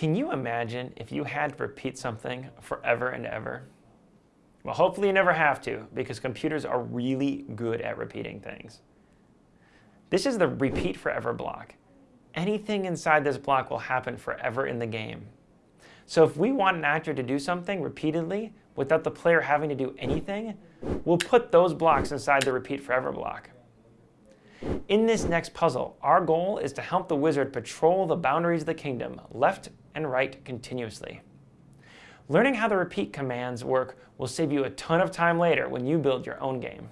Can you imagine if you had to repeat something forever and ever? Well, hopefully you never have to, because computers are really good at repeating things. This is the repeat forever block. Anything inside this block will happen forever in the game. So if we want an actor to do something repeatedly without the player having to do anything, we'll put those blocks inside the repeat forever block. In this next puzzle, our goal is to help the wizard patrol the boundaries of the kingdom, left and right continuously. Learning how the repeat commands work will save you a ton of time later when you build your own game.